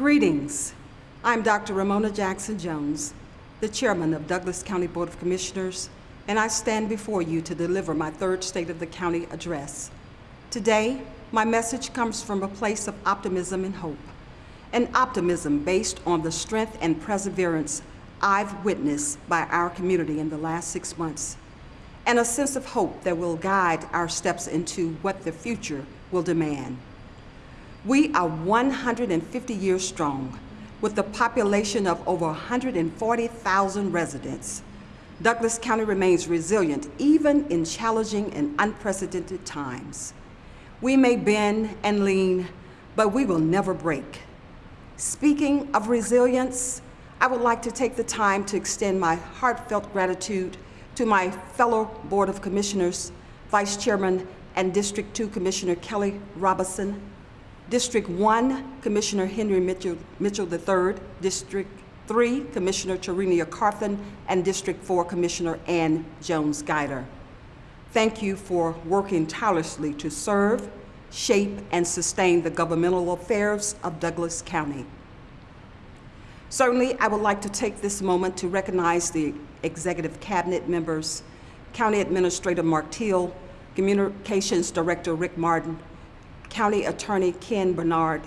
Greetings. I'm Dr. Romona Jackson Jones, the chairman of Douglas County Board of Commissioners, and I stand before you to deliver my third State of the County address. Today, my message comes from a place of optimism and hope, an optimism based on the strength and perseverance I've witnessed by our community in the last six months, and a sense of hope that will guide our steps into what the future will demand. We are 150 years strong, with a population of over 140,000 residents. Douglas County remains resilient even in challenging and unprecedented times. We may bend and lean, but we will never break. Speaking of resilience, I would like to take the time to extend my heartfelt gratitude to my fellow Board of Commissioners, Vice Chairman and District 2 Commissioner Kelly Robinson, District 1 Commissioner Henry Mitchell, Mitchell III, District 3 Commissioner Tarenia Carthen, and District 4 Commissioner Ann Jones Guider. Thank you for working tirelessly to serve, shape, and sustain the governmental affairs of Douglas County. Certainly, I would like to take this moment to recognize the Executive Cabinet members, County Administrator Mark Teal, Communications Director Rick Martin, County Attorney Ken Bernard,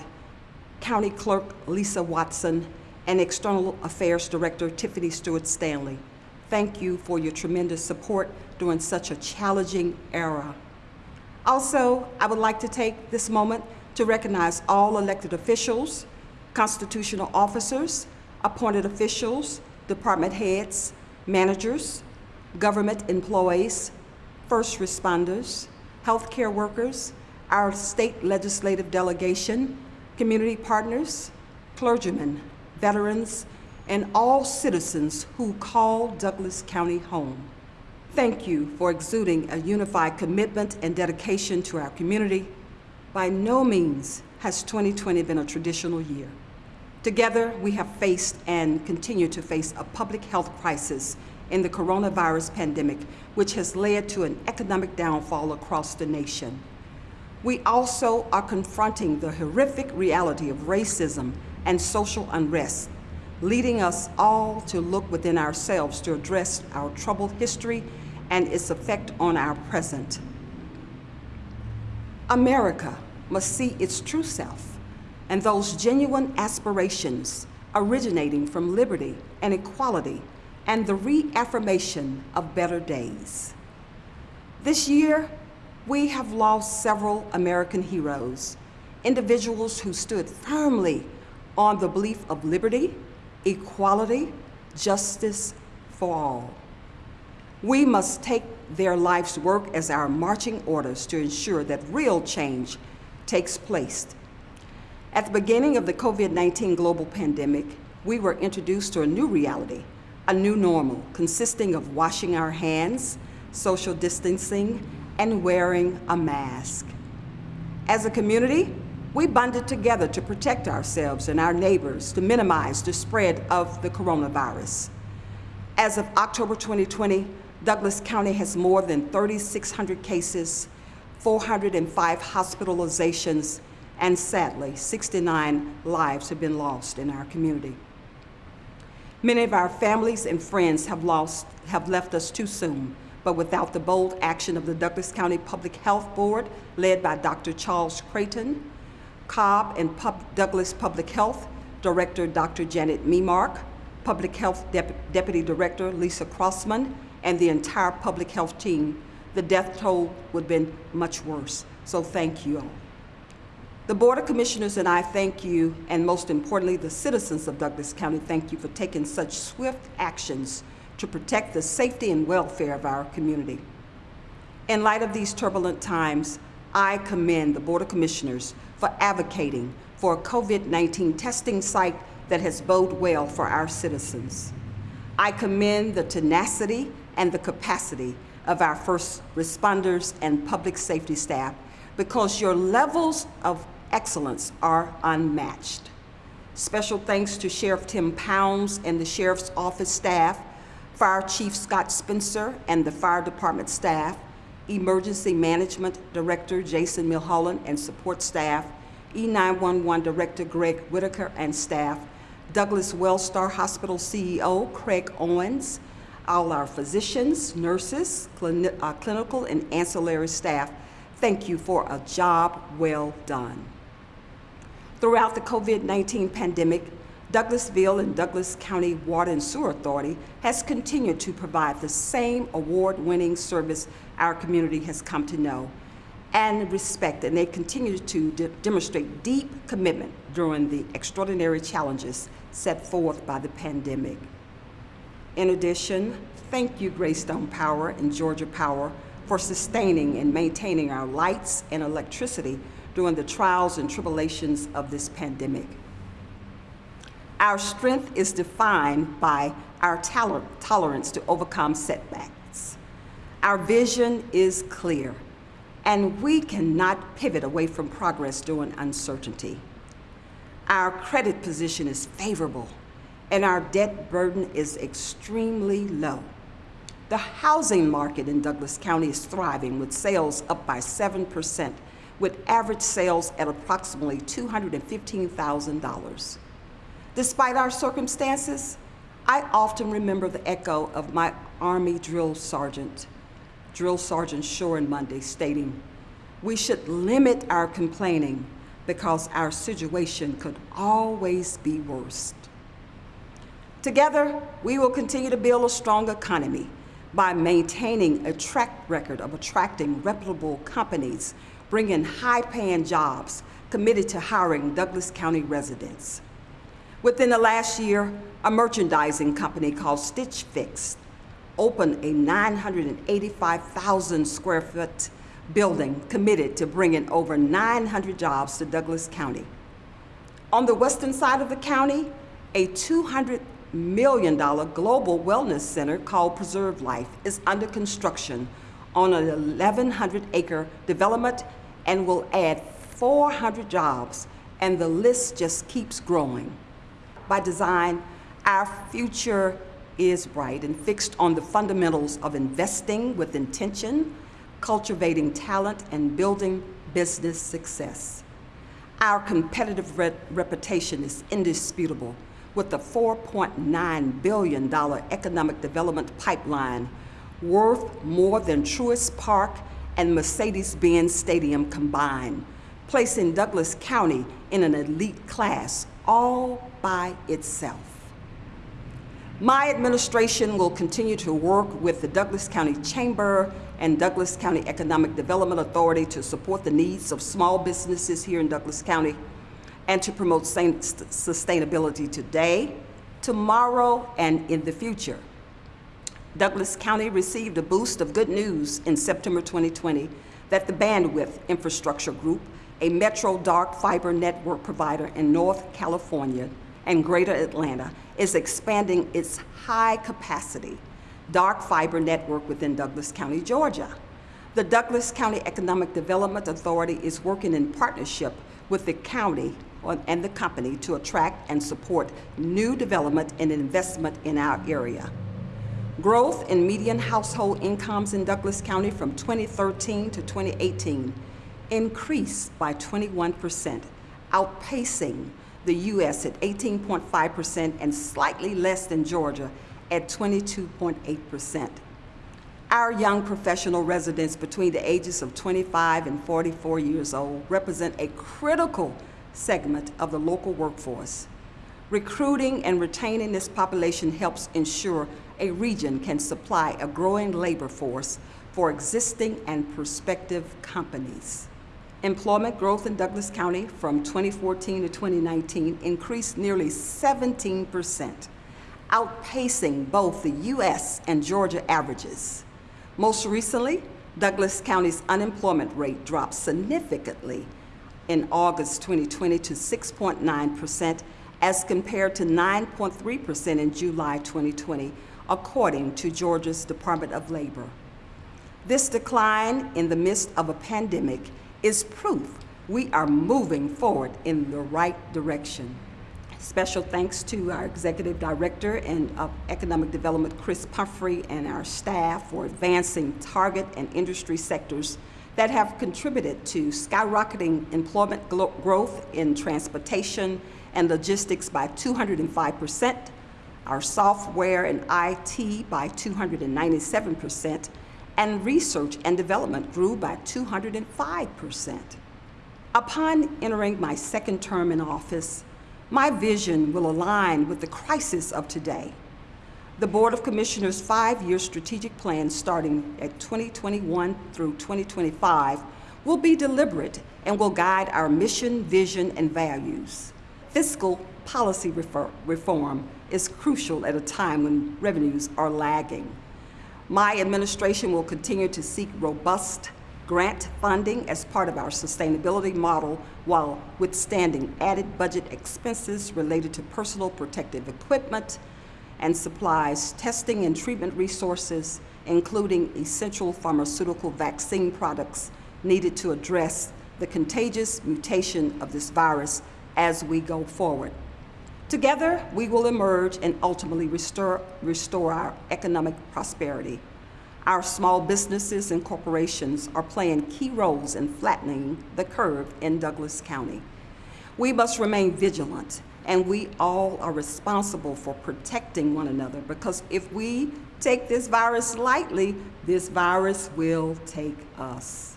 County Clerk Lisa Watson, and External Affairs Director Tiffany Stewart Stanley. Thank you for your tremendous support during such a challenging era. Also, I would like to take this moment to recognize all elected officials, constitutional officers, appointed officials, department heads, managers, government employees, first responders, healthcare workers, our state legislative delegation, community partners, clergymen, veterans, and all citizens who call Douglas County home. Thank you for exuding a unified commitment and dedication to our community. By no means has 2020 been a traditional year. Together, we have faced and continue to face a public health crisis in the coronavirus pandemic, which has led to an economic downfall across the nation. We also are confronting the horrific reality of racism and social unrest, leading us all to look within ourselves to address our troubled history and its effect on our present. America must see its true self and those genuine aspirations originating from liberty and equality and the reaffirmation of better days. This year, we have lost several American heroes, individuals who stood firmly on the belief of liberty, equality, justice for all. We must take their life's work as our marching orders to ensure that real change takes place at the beginning of the COVID-19 global pandemic, we were introduced to a new reality, a new normal consisting of washing our hands, social distancing, and wearing a mask. As a community, we bonded together to protect ourselves and our neighbors to minimize the spread of the coronavirus. As of October 2020, Douglas County has more than 3,600 cases, 405 hospitalizations, and sadly, 69 lives have been lost in our community. Many of our families and friends have, lost, have left us too soon, but without the bold action of the Douglas County Public Health Board, led by Dr. Charles Creighton, Cobb and Pub Douglas Public Health Director Dr. Janet Memark, Public Health Dep Deputy Director Lisa Crossman, and the entire public health team, the death toll would have been much worse. So thank you all. The Board of Commissioners and I thank you, and most importantly, the citizens of Douglas County thank you for taking such swift actions to protect the safety and welfare of our community. In light of these turbulent times, I commend the Board of Commissioners for advocating for a COVID-19 testing site that has bode well for our citizens. I commend the tenacity and the capacity of our first responders and public safety staff because your levels of excellence are unmatched. Special thanks to Sheriff Tim Pounds and the Sheriff's Office staff, Fire Chief Scott Spencer and the Fire Department staff, Emergency Management Director Jason Milholland and support staff, E911 Director Greg Whitaker and staff, Douglas Wellstar Hospital CEO Craig Owens, all our physicians, nurses, uh, clinical and ancillary staff, thank you for a job well done. Throughout the COVID-19 pandemic, Douglasville and Douglas County Water and Sewer Authority has continued to provide the same award-winning service our community has come to know and respect, and they continue to de demonstrate deep commitment during the extraordinary challenges set forth by the pandemic. In addition, thank you Greystone Power and Georgia Power for sustaining and maintaining our lights and electricity during the trials and tribulations of this pandemic. Our strength is defined by our toler tolerance to overcome setbacks. Our vision is clear, and we cannot pivot away from progress during uncertainty. Our credit position is favorable, and our debt burden is extremely low. The housing market in Douglas County is thriving with sales up by 7%, with average sales at approximately $215,000. Despite our circumstances, I often remember the echo of my Army drill sergeant, Drill Sergeant Shoren Monday, stating, we should limit our complaining because our situation could always be worse. Together, we will continue to build a strong economy by maintaining a track record of attracting reputable companies, bringing high-paying jobs, committed to hiring Douglas County residents. Within the last year, a merchandising company called Stitch Fix opened a 985,000 square foot building committed to bringing over 900 jobs to Douglas County. On the western side of the county, a $200 million global wellness center called Preserve Life is under construction on an 1,100 acre development and will add 400 jobs, and the list just keeps growing. By design, our future is bright and fixed on the fundamentals of investing with intention, cultivating talent, and building business success. Our competitive re reputation is indisputable with the $4.9 billion economic development pipeline worth more than Truist Park and Mercedes-Benz Stadium combined, placing Douglas County in an elite class all by itself. My administration will continue to work with the Douglas County Chamber and Douglas County Economic Development Authority to support the needs of small businesses here in Douglas County and to promote sustainability today, tomorrow, and in the future. Douglas County received a boost of good news in September 2020 that the Bandwidth Infrastructure Group, a metro dark fiber network provider in North California and Greater Atlanta, is expanding its high capacity dark fiber network within Douglas County, Georgia. The Douglas County Economic Development Authority is working in partnership with the county and the company to attract and support new development and investment in our area. Growth in median household incomes in Douglas County from 2013 to 2018 increased by 21%, outpacing the U.S. at 18.5% and slightly less than Georgia at 22.8%. Our young professional residents between the ages of 25 and 44 years old represent a critical segment of the local workforce. Recruiting and retaining this population helps ensure a region can supply a growing labor force for existing and prospective companies. Employment growth in Douglas County from 2014 to 2019 increased nearly 17 percent outpacing both the U.S. and Georgia averages. Most recently, Douglas County's unemployment rate dropped significantly in August 2020 to 6.9% as compared to 9.3% in July 2020, according to Georgia's Department of Labor. This decline in the midst of a pandemic is proof we are moving forward in the right direction. Special thanks to our Executive Director and of Economic Development, Chris Pumphrey, and our staff for advancing target and industry sectors that have contributed to skyrocketing employment growth in transportation and logistics by 205%, our software and IT by 297%, and research and development grew by 205%. Upon entering my second term in office, my vision will align with the crisis of today. The Board of Commissioners' five-year strategic plan starting at 2021 through 2025 will be deliberate and will guide our mission, vision, and values. Fiscal policy reform is crucial at a time when revenues are lagging. My administration will continue to seek robust grant funding as part of our sustainability model while withstanding added budget expenses related to personal protective equipment and supplies, testing and treatment resources, including essential pharmaceutical vaccine products needed to address the contagious mutation of this virus as we go forward. Together, we will emerge and ultimately restore, restore our economic prosperity. Our small businesses and corporations are playing key roles in flattening the curve in Douglas County. We must remain vigilant, and we all are responsible for protecting one another because if we take this virus lightly, this virus will take us.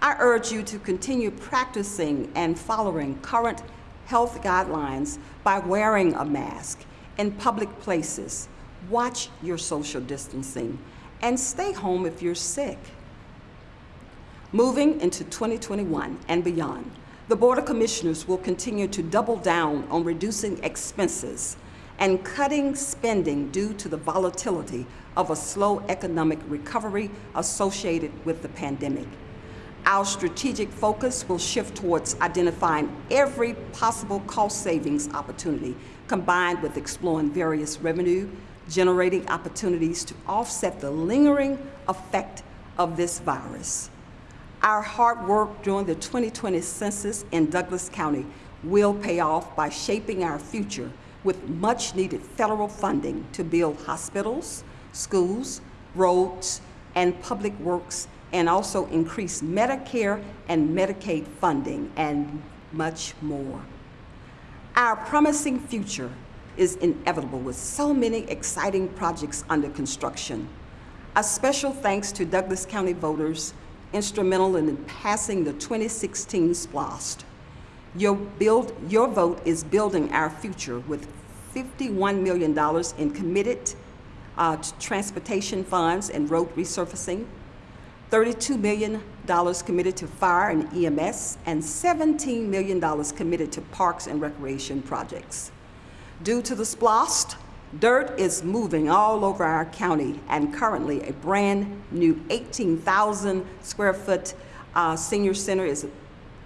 I urge you to continue practicing and following current health guidelines by wearing a mask in public places, watch your social distancing, and stay home if you're sick. Moving into 2021 and beyond, the Board of Commissioners will continue to double down on reducing expenses and cutting spending due to the volatility of a slow economic recovery associated with the pandemic. Our strategic focus will shift towards identifying every possible cost savings opportunity combined with exploring various revenue generating opportunities to offset the lingering effect of this virus. Our hard work during the 2020 census in Douglas County will pay off by shaping our future with much needed federal funding to build hospitals, schools, roads, and public works, and also increase Medicare and Medicaid funding, and much more. Our promising future is inevitable with so many exciting projects under construction. A special thanks to Douglas County voters instrumental in passing the 2016 SPLOST. Your, build, your vote is building our future with $51 million in committed uh, transportation funds and road resurfacing, $32 million committed to fire and EMS, and $17 million committed to parks and recreation projects. Due to the SPLOST, Dirt is moving all over our county, and currently a brand new 18,000 square foot uh, senior center is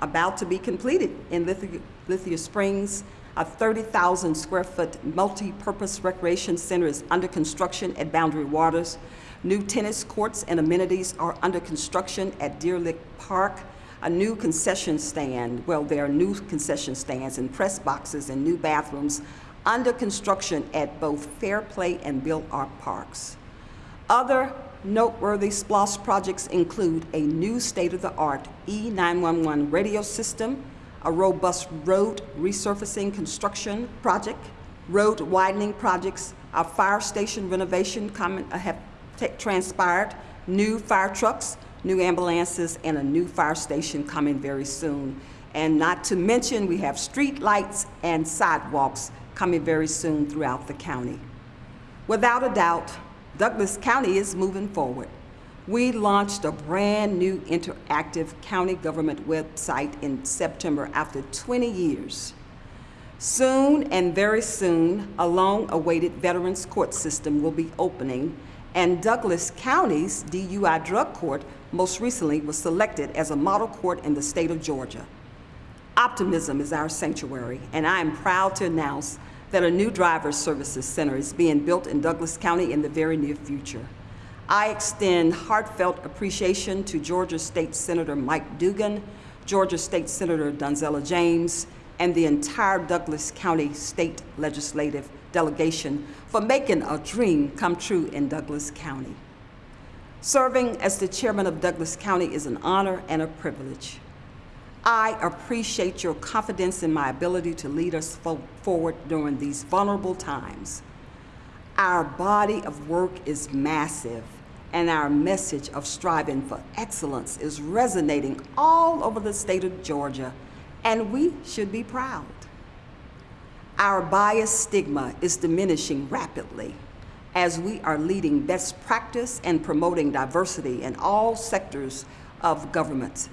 about to be completed in Lithia, Lithia Springs. A 30,000 square foot multi-purpose recreation center is under construction at Boundary Waters. New tennis courts and amenities are under construction at Deer Lick Park. A new concession stand, well, there are new concession stands and press boxes and new bathrooms under construction at both Fairplay and Bill Arp parks. Other noteworthy SPLOST projects include a new state-of-the-art E911 radio system, a robust road resurfacing construction project, road widening projects, a fire station renovation uh, have transpired, new fire trucks, new ambulances, and a new fire station coming very soon. And not to mention, we have street lights and sidewalks coming very soon throughout the county. Without a doubt, Douglas County is moving forward. We launched a brand new interactive county government website in September after 20 years. Soon and very soon, a long-awaited Veterans Court system will be opening, and Douglas County's DUI drug court most recently was selected as a model court in the state of Georgia. Optimism is our sanctuary, and I am proud to announce that a new driver services center is being built in Douglas County in the very near future. I extend heartfelt appreciation to Georgia State Senator Mike Dugan, Georgia State Senator Donzella James, and the entire Douglas County State Legislative delegation for making a dream come true in Douglas County. Serving as the chairman of Douglas County is an honor and a privilege. I appreciate your confidence in my ability to lead us fo- forward during these vulnerable times. Our body of work is massive, and our message of striving for excellence is resonating all over the state of Georgia, and we should be proud. Our bias stigma is diminishing rapidly as we are leading best practice and promoting diversity in all sectors of government.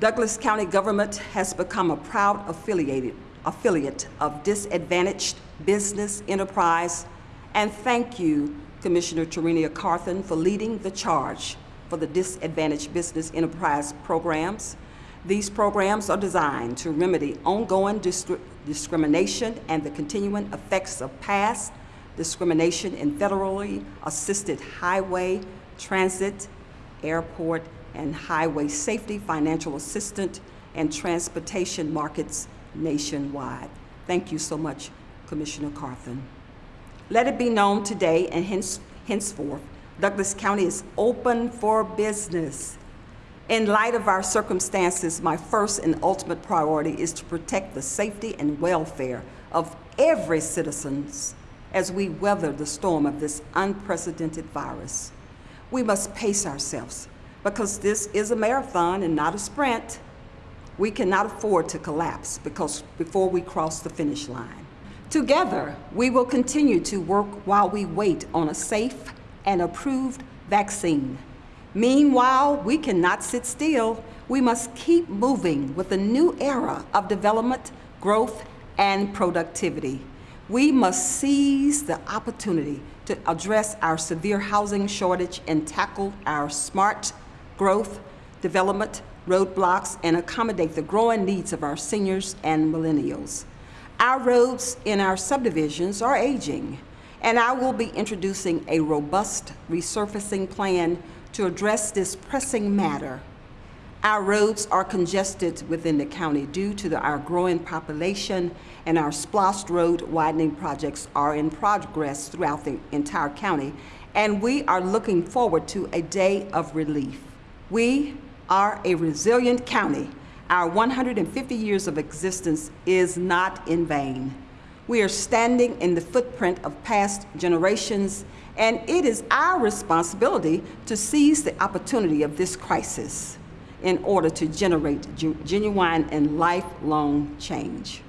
Douglas County government has become a proud affiliated, affiliate of disadvantaged business enterprise, and thank you, Commissioner Tarenia Carthen, for leading the charge for the disadvantaged business enterprise programs. These programs are designed to remedy ongoing discri- discrimination and the continuing effects of past discrimination in federally assisted highway, transit, airport, and highway safety, financial assistance, and transportation markets nationwide. Thank you so much, Commissioner Carthen. Let it be known today and hence, henceforth, Douglas County is open for business. In light of our circumstances, my first and ultimate priority is to protect the safety and welfare of every citizen as we weather the storm of this unprecedented virus. We must pace ourselves because this is a marathon and not a sprint. We cannot afford to collapse because before we cross the finish line. Together, we will continue to work while we wait on a safe and approved vaccine. Meanwhile, we cannot sit still. We must keep moving with a new era of development, growth, and productivity. We must seize the opportunity to address our severe housing shortage and tackle our smart growth, development, roadblocks, and accommodate the growing needs of our seniors and millennials. Our roads in our subdivisions are aging, and I will be introducing a robust resurfacing plan to address this pressing matter. Our roads are congested within the county due to the, our growing population, and our splost road widening projects are in progress throughout the entire county, and we are looking forward to a day of relief. We are a resilient county. Our 150 years of existence is not in vain. We are standing in the footprint of past generations, and it is our responsibility to seize the opportunity of this crisis in order to generate genuine and lifelong change.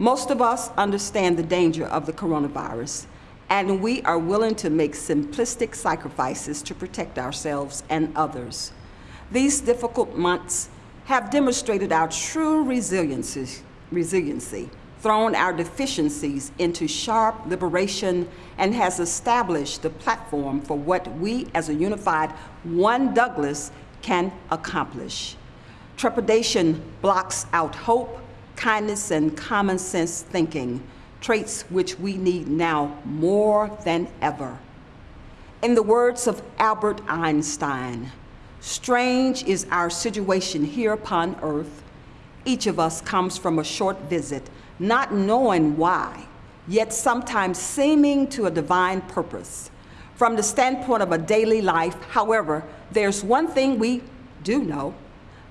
Most of us understand the danger of the coronavirus, and we are willing to make simplistic sacrifices to protect ourselves and others. These difficult months have demonstrated our true resiliency, resiliency, thrown our deficiencies into sharp liberation, and has established the platform for what we as a unified One Douglas can accomplish. Trepidation blocks out hope, kindness, and common sense thinking traits which we need now more than ever. In the words of Albert Einstein, strange is our situation here upon earth. Each of us comes from a short visit, not knowing why, yet sometimes seeming to a divine purpose. From the standpoint of a daily life, however, there's one thing we do know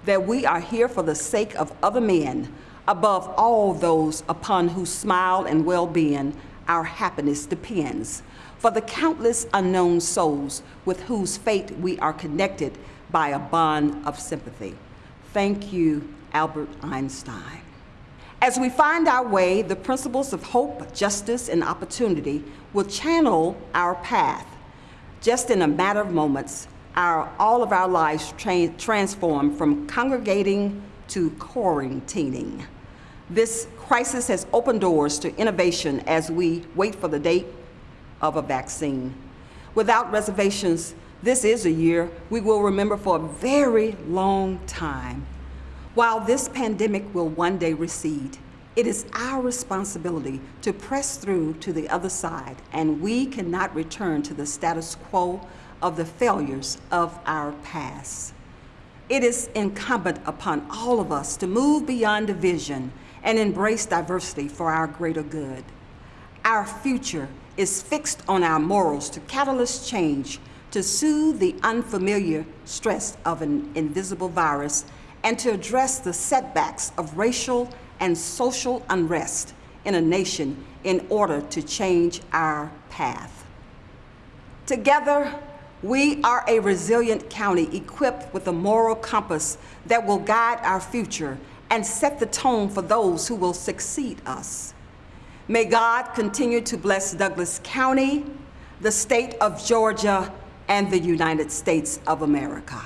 that we are here for the sake of other men above all those upon whose smile and well being our happiness depends, for the countless unknown souls with whose fate we are connected by a bond of sympathy. Thank you, Albert Einstein. As we find our way, the principles of hope, justice, and opportunity will channel our path. Just in a matter of moments, our, all of our lives tra- transform from congregating to quarantining. This crisis has opened doors to innovation as we wait for the date of a vaccine. Without reservations, this is a year we will remember for a very long time. While this pandemic will one day recede, it is our responsibility to press through to the other side, and we cannot return to the status quo of the failures of our past. It is incumbent upon all of us to move beyond division and embrace diversity for our greater good. Our future is fixed on our morals to catalyst change to soothe the unfamiliar stress of an invisible virus and to address the setbacks of racial and social unrest in a nation in order to change our path. Together, we are a resilient county equipped with a moral compass that will guide our future and set the tone for those who will succeed us. May God continue to bless Douglas County, the state of Georgia, and the United States of America.